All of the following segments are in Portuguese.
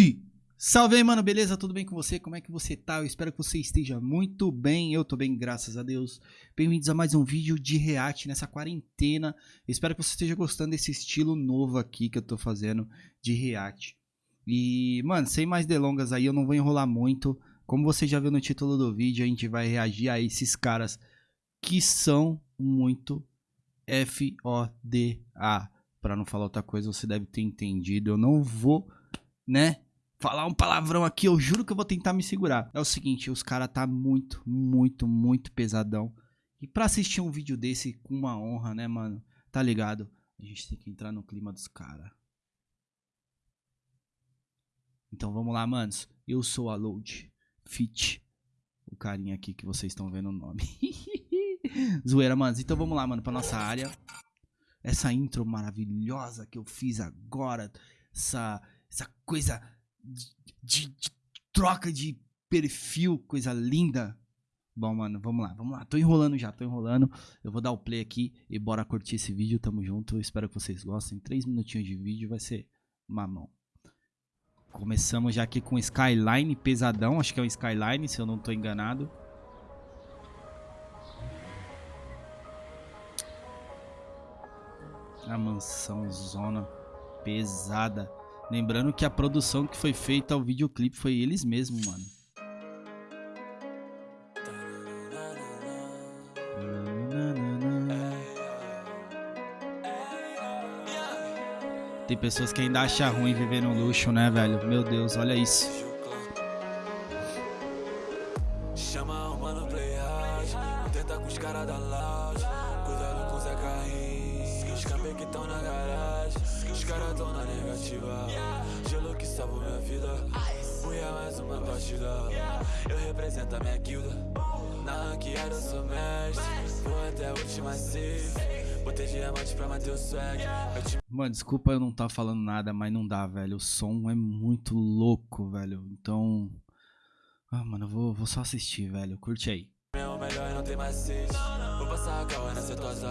E salve aí, mano, beleza? Tudo bem com você? Como é que você tá? Eu espero que você esteja muito bem. Eu tô bem, graças a Deus. Bem-vindos a mais um vídeo de react nessa quarentena. Eu espero que você esteja gostando desse estilo novo aqui que eu tô fazendo de react. E, mano, sem mais delongas aí, eu não vou enrolar muito. Como você já viu no título do vídeo, a gente vai reagir a esses caras que são muito F-O-D-A. Pra não falar outra coisa, você deve ter entendido. Eu não vou, né, falar um palavrão aqui, eu juro que eu vou tentar me segurar. É o seguinte, os caras tá muito, muito, muito pesadão. E pra assistir um vídeo desse com uma honra, né, mano? Tá ligado? A gente tem que entrar no clima dos caras. Então vamos lá, manos. Eu sou a Load Fit. O carinha aqui que vocês estão vendo o nome. Zoeira, manos. Então vamos lá, mano, pra nossa área. Essa intro maravilhosa que eu fiz agora. Essa, essa coisa de, de, troca de perfil, coisa linda. Bom, mano, vamos lá, vamos lá. Tô enrolando já, tô enrolando. Eu vou dar o play aqui e bora curtir esse vídeo. Tamo junto. Espero que vocês gostem. Três minutinhos de vídeo vai ser mamão. Começamos já aqui com Skyline pesadão. Acho que é um Skyline, se eu não tô enganado. A mansão zona pesada. Lembrando que a produção que foi feita ao videoclipe foi eles mesmos, mano. Tem pessoas que ainda acham ruim viver no luxo, né, velho? Meu Deus, olha isso. Chama o mano play hard, tenta com os caras da lounge, cuidado com o Zé Carrinho, os que estão na garagem, os caras tão na negativa, gelo que salvou minha vida, fui a mais uma partida, eu represento a minha guilda, na ranqueada eu sou mestre, vou até a última safe. Botei diamante pra manter o swag. Mano, desculpa eu não tá falando nada, mas não dá, velho. O som é muito louco, velho. Então. Ah, mano, eu vou, vou só assistir, velho. Curte aí. Meu melhor não tem macete. Vou passar a tosa.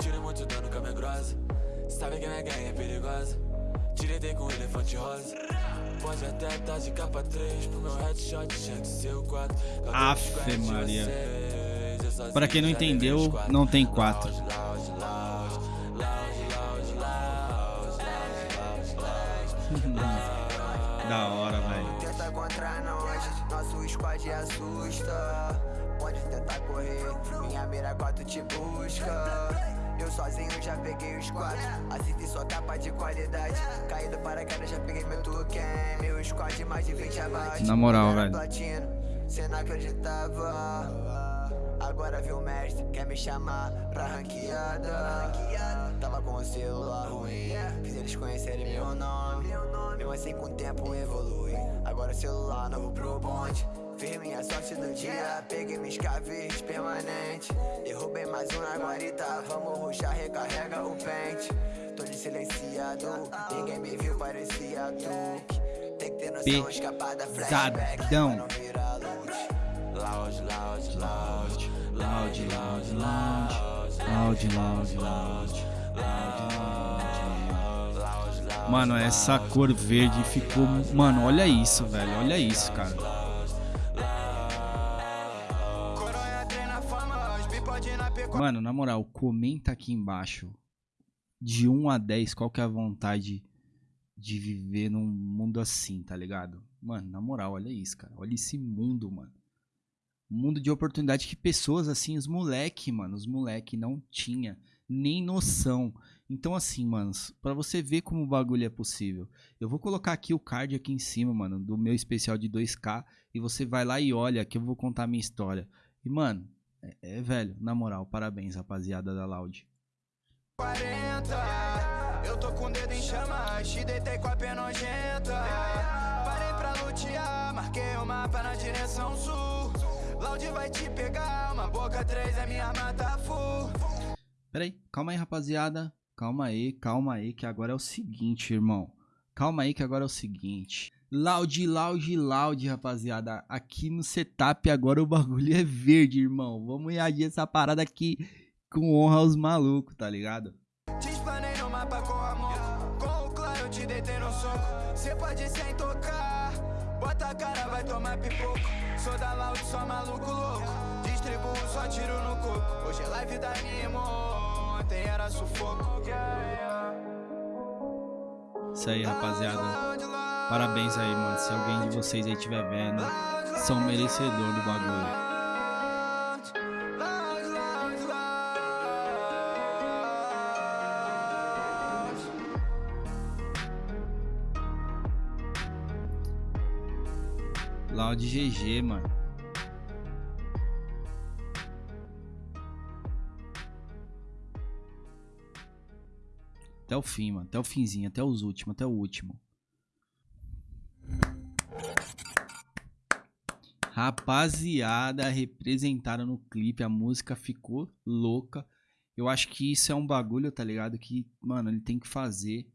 Tiro muito dano com a minha grossa. Sabe que minha gangue é perigosa. Direitei com um elefante rosa. Pode até tá de capa 3 pro meu headshot, tinha que ser o 4. Afe Maria. Pra quem não entendeu, não tem 4. da hora, velho. Tenta contra nós, nosso squad assusta. Correr, minha mira 4 te busca. Eu sozinho já peguei os quatro. Assiste só capa de qualidade. Caído para queda já peguei meu token Meu squad mais de 20 abaixo Na moral, velho. Cê não acreditava. Agora viu o mestre, quer me chamar pra ranqueada. Tava com o celular ruim Fiz eles conhecerem meu nome. Mesmo assim com o tempo evolui. Agora celular novo pro bonde Firme a sorte do dia, peguei meus caves permanente Derrubei mais um na guarita, vamos ruxar, recarrega o pente Tô de silenciado, ninguém me viu, parecia Duke Tem que ter noção, escapada, flashback, não virar luz Loud, loud, loud Loud, loud, loud Loud, loud, loud Mano, essa cor verde ficou... Mano, olha isso, velho. Olha isso, cara. Mano, na moral, comenta aqui embaixo. De 1 a 10, qual que é a vontade de viver num mundo assim, tá ligado? Mano, na moral, olha isso, cara. Olha esse mundo, mano. Mundo de oportunidade que pessoas assim, os moleque, mano, os moleque não tinha nem noção. Então assim, manos, para você ver como o bagulho é possível. Eu vou colocar aqui o card aqui em cima, mano, do meu especial de 2K e você vai lá e olha que eu vou contar a minha história. E mano, é, é velho, na moral, parabéns, rapaziada da Loud. 40, eu tô com o dedo em chamas, te deitei com a pena nojenta. Parei pra lutear, marquei o mapa na direção sul. Loud vai te pegar, uma boca 3 é minha arma tá full. Pera aí, calma aí, rapaziada. Calma aí, calma aí, que agora é o seguinte, irmão. Calma aí, que agora é o seguinte. Loud, loud, loud, rapaziada. Aqui no setup agora o bagulho é verde, irmão. Vamos reagir essa parada aqui com honra aos malucos, tá ligado? Te no mapa com. Com o eu te deitei no soco Cê pode sem tocar Bota a cara, vai tomar pipoco Sou da Loud, só maluco louco Distribuo, só tiro no coco Hoje é live da Nimo Ontem era sufoco Isso aí, rapaziada Parabéns aí, mano Se alguém de vocês aí estiver vendo São merecedor do bagulho Loud GG, mano. Até o fim, mano. Até o finzinho, até os últimos, até o último. Rapaziada, representaram no clipe, a música ficou louca. Eu acho que isso é um bagulho, tá ligado? Que, mano, ele tem que fazer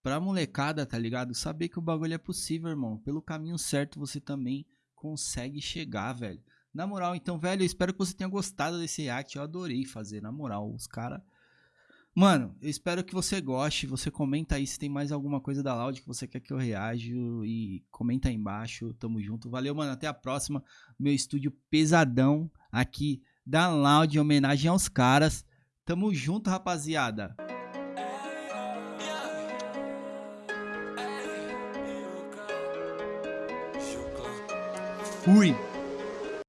pra molecada, tá ligado? Saber que o bagulho é possível, irmão. Pelo caminho certo você também consegue chegar, velho. Na moral, então, velho, eu espero que você tenha gostado desse react. Eu adorei fazer, na moral. Os caras. Mano, eu espero que você goste. Você comenta aí se tem mais alguma coisa da Loud que você quer que eu reaja. E comenta aí embaixo. Tamo junto. Valeu, mano. Até a próxima. Meu estúdio pesadão aqui da Loud em homenagem aos caras. Tamo junto, rapaziada. Fui!